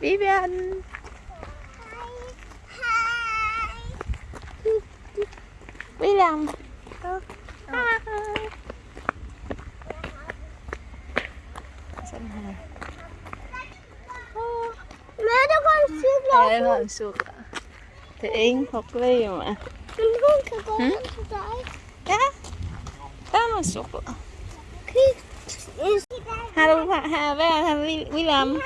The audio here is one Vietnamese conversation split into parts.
Vivian William Mẹ nó con siêu lắm. Đây là suốt Thì Yến học ly mà Ừ. đấy. Dạ Đó là suốt Khi Hello, ha, với ha, William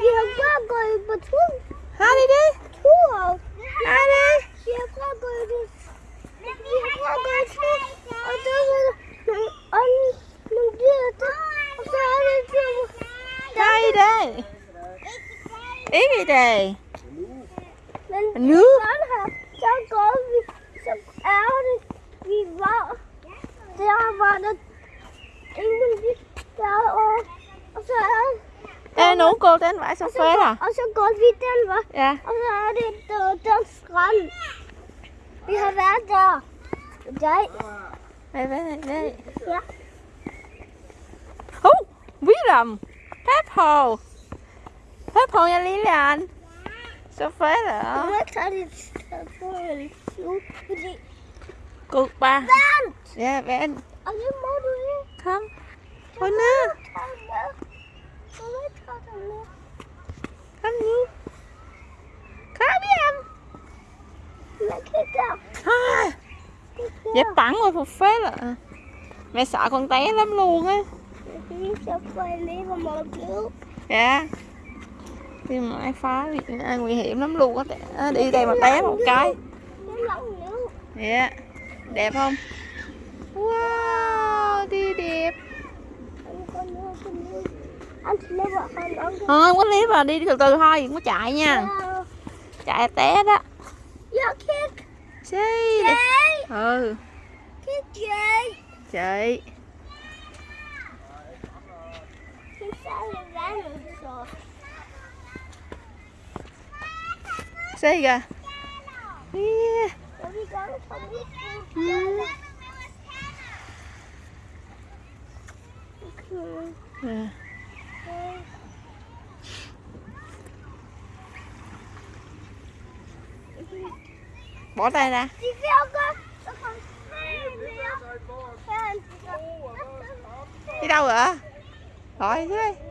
vi har, vi har bare gået på tur. Hai đi đi Tur. Hai đi Vi har bare gået på Vi har bare gået tur. Og der var nogle, og nogle dyr der. Og så er det dyr. Hai đi Yến đi đi Men Nu sådan her, så går vi, så er det, vi var, der var der ingen dyr derovre. Og så er Ê, xong og så, phê går, à og så går vi den. Dạ. Så er det der, den strand. Vi har været der. Jeg. Đây, đây, đây. Ja. Hú, William Peppo Peppo nha Lilian ikke tage dit telefon nu, fordi... Cô ba. Vent! Ja, vent Og det må du ikke. Kom Du Come here. ned ikke tage den med. Du må ikke tage den med. À, rồi Mẹ sợ con té lắm luôn á Dạ khi mà ai phá thì ai nguy hiểm lắm luôn á Đi đây mà té một cái Dạ Đẹp không? Wow, đi đẹp Thôi không có clip à, đi từ từ thôi, đừng có chạy nha Ja. Chạy té đó đi Jay. Ừ, chị. Xí kìa yeah. Mm. Okay. Ja. Bỏ tay ra Fan. Đi đâu rồi? Rồi thế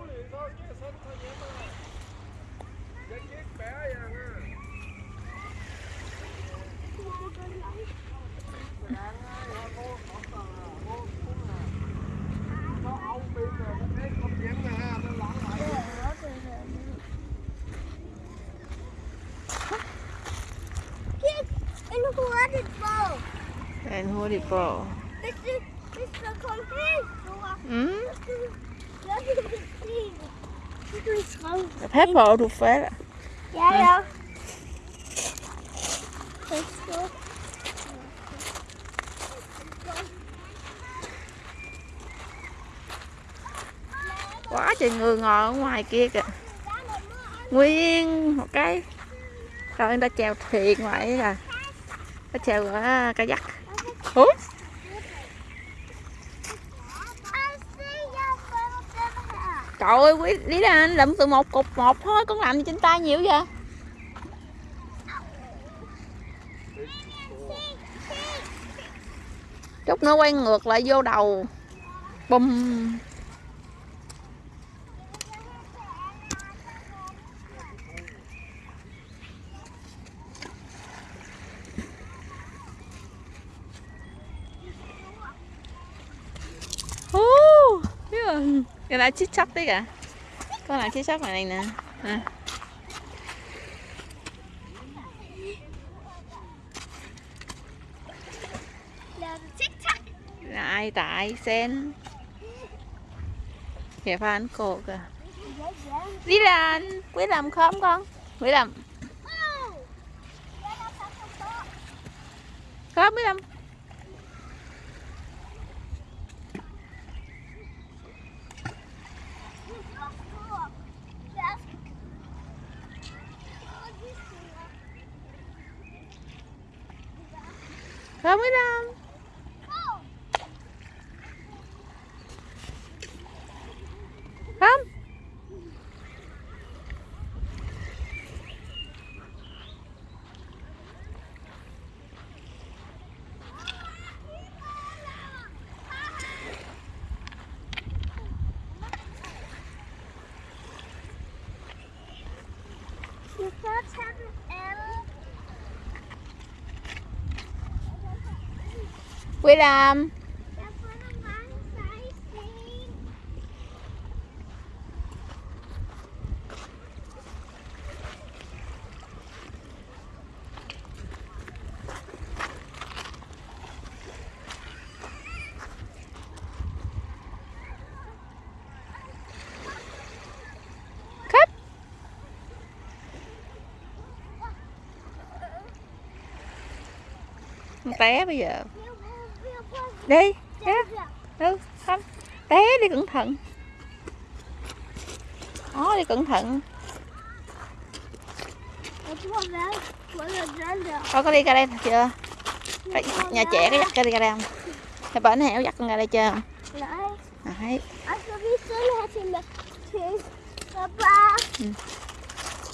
se det. Så kan du skræmme. Pepper, du falder Ja, ja. Quá trời người ngồi ở ngoài kia kìa Nguyên một cái Rồi người ta chèo thuyền ngoài ấy là Ta chèo ở cả dắt Trời ơi, quý lý anh lượm từ một cục một thôi Con làm gì trên tay nhiều vậy? Chút nó quay ngược lại vô đầu. Bùm Hú, biết rồi. Cái lá chít chóc đấy cả Con lá chít chóc này, này nè à. ai. Lại tại sen Kìa phan cô kìa Ja, làm Quý làm không con Quý làm Oh. Ja. Không Quý làm Come with them. Come. Quý Jeg té bây giờ. Đi her. Ừ không Té đi cẩn thận Đó đi cẩn thận. Thôi có đi ra đây chưa Cái- Nhà trẻ có dắt ra đi ra đây không Thì bển hẻo dắt con ra đây chưa. Đấy papa.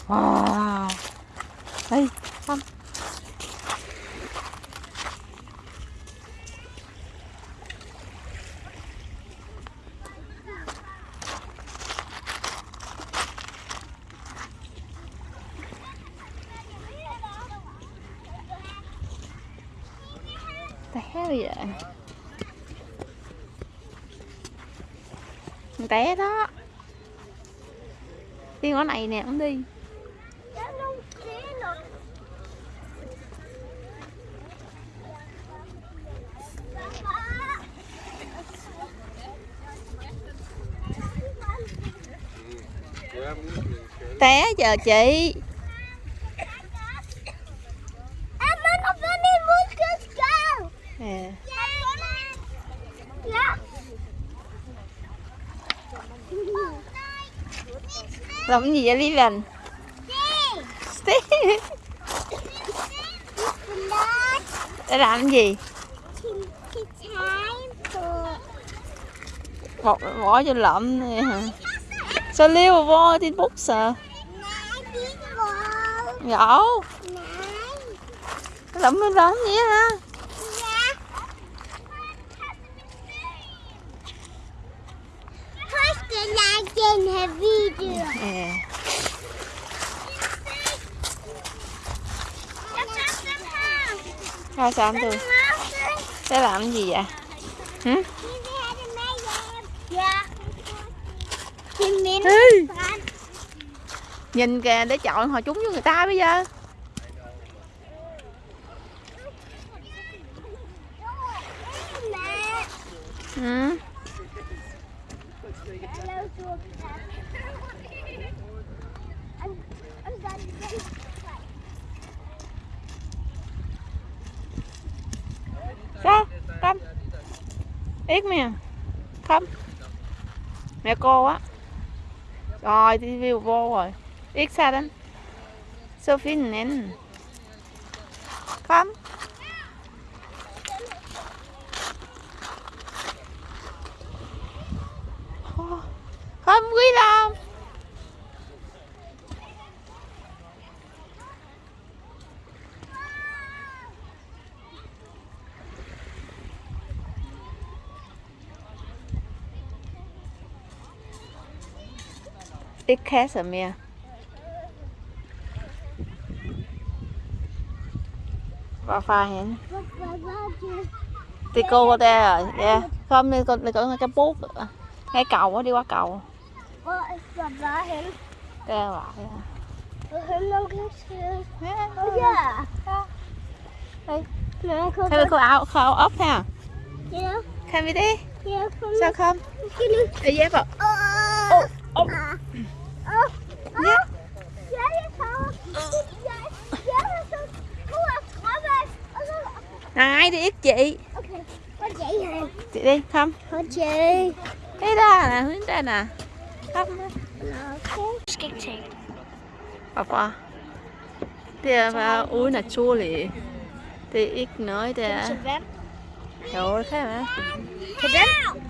Wow Ê không té vậy? Té đó. Đi ngõ này nè cũng đi. Té giờ chị Er man har fundet en muskelskal? à. Ja. Cái gì vậy Lý Se. Để làm gì. Bỏ, bỏ cho lợm này hả Sao liêu vô trên bút sợ Nej. Lợm mới lợm vậy hả den her video. her. Thôi sao tôi. Để làm cái gì vậy Hử? Strand. Nhìn kìa để chọn họ trúng với người ta bây giờ ừ. Ít mẹ Không Mẹ cô á. Rồi đi view vô rồi. Ít xa đến. Sophie nén. Không Không quý lòng Ít khá sợ mẹ. Và pha hẹn Thì cô có đây rồi nha, Không đi con đi con cái bút Ngay cầu á đi qua cầu. Đây dạ. là Hello, Og Đây. Men jeg kan áo khâu ốp ha. Ja. Kan đi. Sao không? Skal? Đi dép vào Này đi ít chị Okay. Chị đi không Hold jeg. Đi ra nè hướng đây nè Không Okay. Er bare uden at tåle Det er ikke noget der er vand. Jo det kan være Kan den?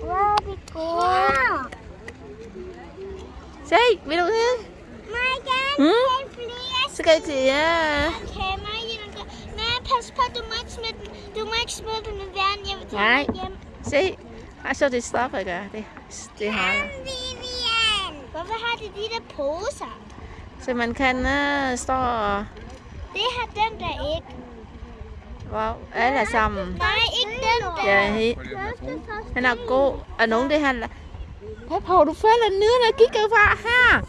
Wow, det er godt. Se vil du det Mig gerne Mm. have flere Så skal pas på, du må ikke smide den. Du må ikke smide den med vand. Jeg vil tage Nej. den hjem. Se Ej, så det stopper ikke det, det har Vivian! Hvorfor har de de der poser? Så man kan uh, stå og Det har den der ikke. wow, alle sammen. Nej, ikke den der. Ja, he, han er god. Og nogen det han... Hvad på, du falder ned og kigger fra her.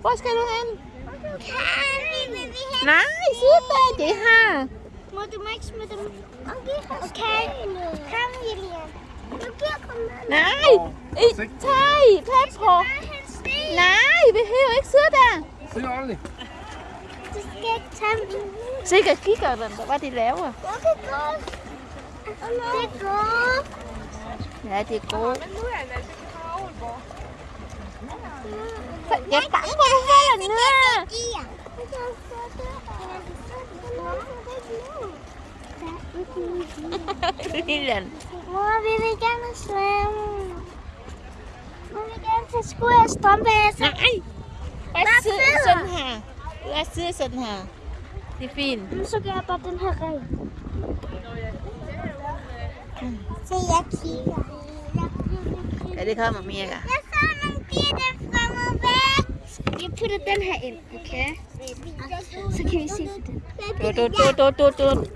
Hvor skal du hen? Nej, sid der, det her. Må ikke smide dem? Okay. Kom, Julian. Nu giver kom med. Nej, I, tag, pas på. Nej, vi behøver ikke sidde der. Se ordentligt. Du skal ikke tage dem. Sikkert kigger den, hvad de laver. Okay, godt. Det er godt. Lilian. Mor, vi vil gerne svømme. Mor, vi vil gerne tage sko og strømpe af sig. Nej. Bare sidde sådan her. Bare sidde sådan her. Det er fint. Men så gør jeg bare den her ring. Så jeg kigger. Ja, det kommer mere. Jeg så nogle piger, der svømmer væk. Jeg putter den her ind, okay? Så kan vi se på den. Du, du, du,